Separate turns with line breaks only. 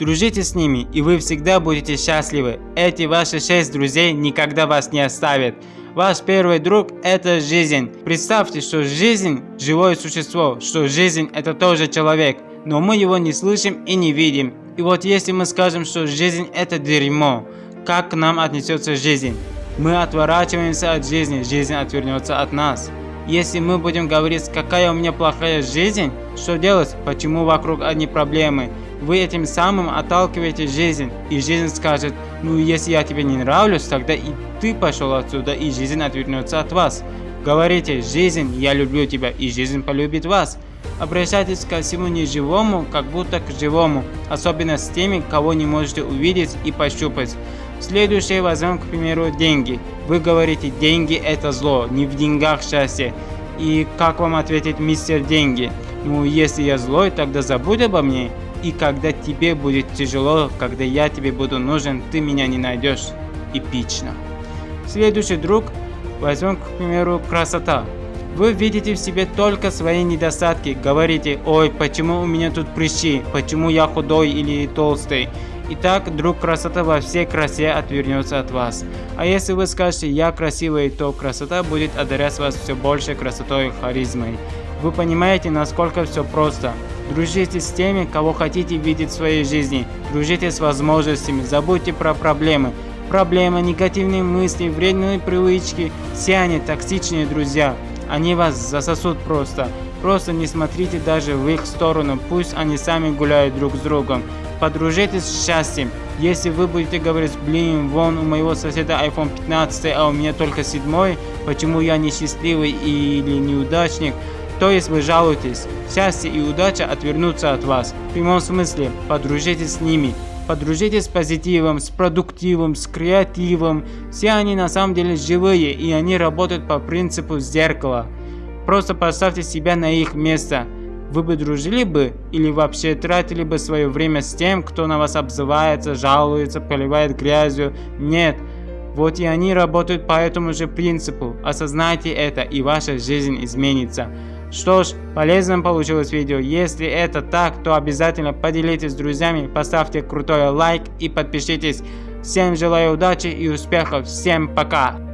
Дружите с ними, и вы всегда будете счастливы. Эти ваши шесть друзей никогда вас не оставят. Ваш первый друг – это жизнь. Представьте, что жизнь – живое существо, что жизнь – это тоже человек, но мы его не слышим и не видим. И вот если мы скажем, что жизнь – это дерьмо, как к нам отнесется жизнь? Мы отворачиваемся от жизни, жизнь отвернется от нас. Если мы будем говорить, какая у меня плохая жизнь, что делать, почему вокруг одни проблемы, вы этим самым отталкиваете жизнь, и жизнь скажет, ну если я тебе не нравлюсь, тогда и ты пошел отсюда, и жизнь отвернется от вас. Говорите, жизнь, я люблю тебя, и жизнь полюбит вас. Обращайтесь ко всему неживому, как будто к живому, особенно с теми, кого не можете увидеть и пощупать. Следующее возьмем, к примеру, деньги. Вы говорите, деньги это зло, не в деньгах счастье. И как вам ответит мистер деньги? Ну, если я злой, тогда забудь обо мне. И когда тебе будет тяжело, когда я тебе буду нужен, ты меня не найдешь. Эпично. Следующий друг, возьмем, к примеру, красота. Вы видите в себе только свои недостатки, говорите, ой, почему у меня тут прыщи, почему я худой или толстый. Итак, друг красота во всей красе отвернется от вас. А если вы скажете «я красивый», то красота будет одарять вас все больше красотой и харизмой. Вы понимаете, насколько все просто. Дружите с теми, кого хотите видеть в своей жизни. Дружите с возможностями, забудьте про проблемы. Проблемы, негативные мысли, вредные привычки, все они токсичные друзья. Они вас засосут просто. Просто не смотрите даже в их сторону, пусть они сами гуляют друг с другом. Подружитесь с счастьем. Если вы будете говорить, блин, вон у моего соседа iPhone 15, а у меня только 7, почему я несчастливый или неудачник, то есть вы жалуетесь, счастье и удача отвернутся от вас. В прямом смысле, подружитесь с ними. Подружитесь с позитивом, с продуктивом, с креативом. Все они на самом деле живые и они работают по принципу зеркала. Просто поставьте себя на их место. Вы бы дружили бы или вообще тратили бы свое время с тем, кто на вас обзывается, жалуется, поливает грязью? Нет. Вот и они работают по этому же принципу. Осознайте это и ваша жизнь изменится. Что ж, полезным получилось видео. Если это так, то обязательно поделитесь с друзьями, поставьте крутой лайк и подпишитесь. Всем желаю удачи и успехов. Всем пока.